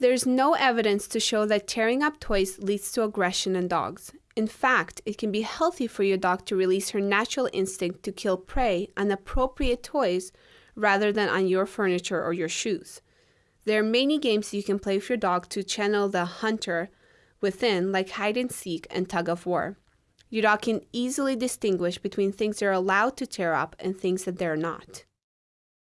There's no evidence to show that tearing up toys leads to aggression in dogs. In fact, it can be healthy for your dog to release her natural instinct to kill prey on appropriate toys rather than on your furniture or your shoes. There are many games you can play with your dog to channel the hunter within, like hide and seek and tug of war. Your dog can easily distinguish between things they're allowed to tear up and things that they're not.